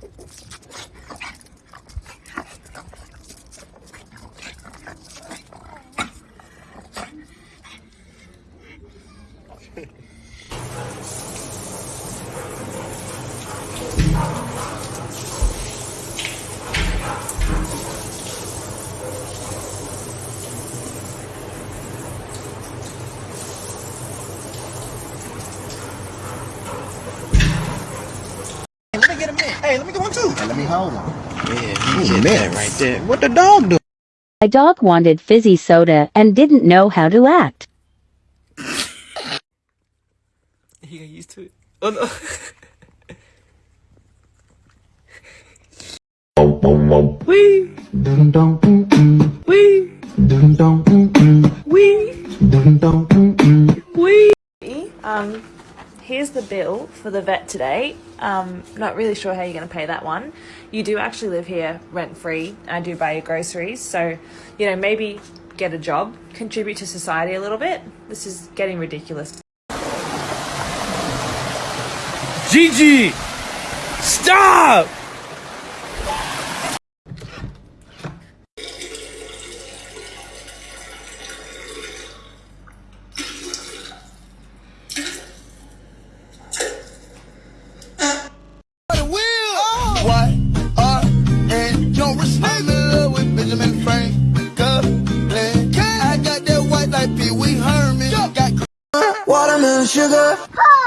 はい。Let me get him in. Hey, let me get one too. Let me hold one. Yeah, you get that right there. What the dog do? My dog wanted fizzy soda and didn't know how to act. He got used to it. Oh no. Wee. Dum dum. Wee. Dum dum bill for the vet today. Um, not really sure how you're going to pay that one. You do actually live here rent free. I do buy your groceries, so you know maybe get a job, contribute to society a little bit. This is getting ridiculous. Gigi! Stop! Sugar.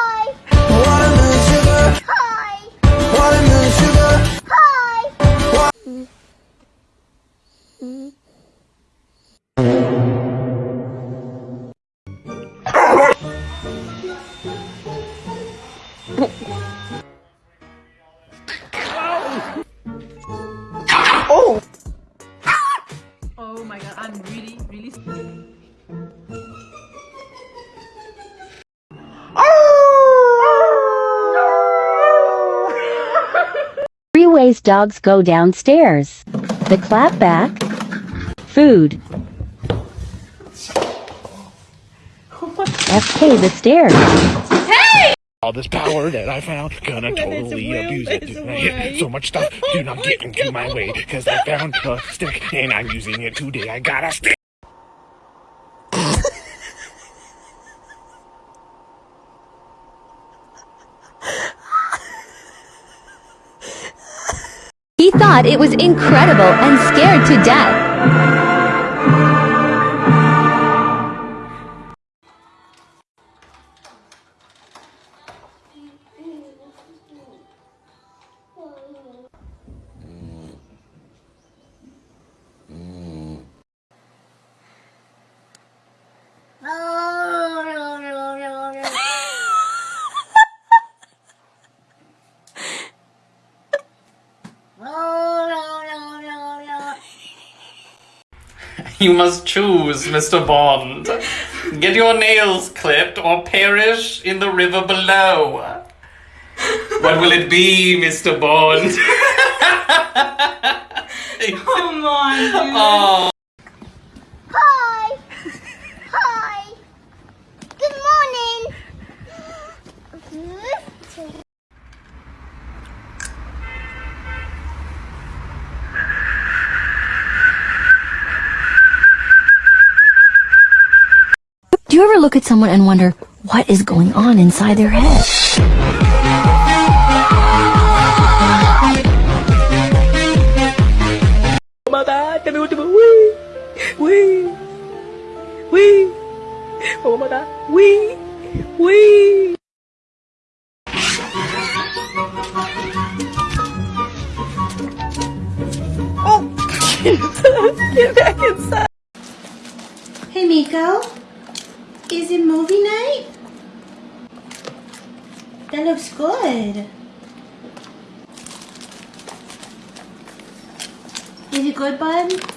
Three dogs go downstairs. The clap back. Food. FK the stairs. Hey! All this power that I found, gonna totally abuse it. tonight. So much stuff, do not get into my way, cause I found a stick and I'm using it today. I got a stick. Thought it was incredible and scared to death. You must choose, Mr. Bond. Get your nails clipped or perish in the river below. What will it be, Mr. Bond? Come on, dude. oh. Hi. Hi. Good morning. Do you ever look at someone and wonder what is going on inside their head? Oh my god, tell me what to do. Wee! Wee! Wee! Oh my god. Wee! Wee! Oh, get back inside. Hey Miko, is it movie night? That looks good. Is it good, bud?